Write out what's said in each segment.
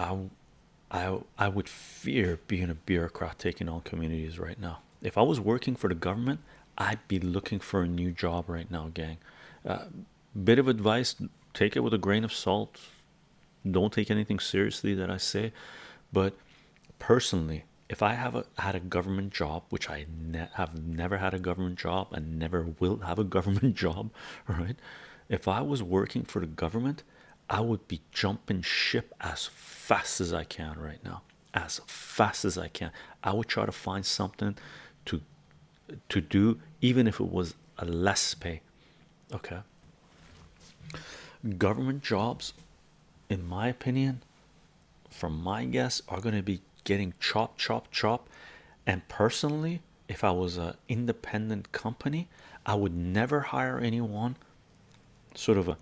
I, I, I would fear being a bureaucrat taking on communities right now. If I was working for the government, I'd be looking for a new job right now, gang. Uh, bit of advice: take it with a grain of salt. Don't take anything seriously that I say, but personally, if I have a, had a government job, which I have never had a government job and never will have a government job, right? If I was working for the government, I would be jumping ship as fast as I can right now, as fast as I can. I would try to find something to to do, even if it was a less pay. Okay, government jobs, in my opinion, from my guess, are going to be getting chop, chop, chop. And personally, if I was an independent company, I would never hire anyone. Sort of a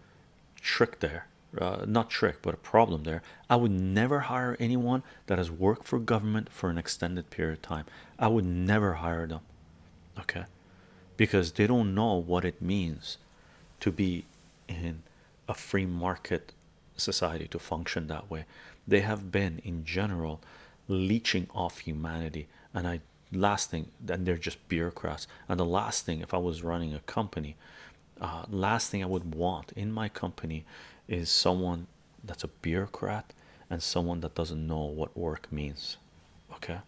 trick there, uh, not trick, but a problem there. I would never hire anyone that has worked for government for an extended period of time. I would never hire them, okay, because they don't know what it means to be in a free market society to function that way. They have been, in general, leeching off humanity. And I, last thing, then they're just bureaucrats. And the last thing, if I was running a company, uh, last thing I would want in my company is someone that's a bureaucrat and someone that doesn't know what work means. Okay,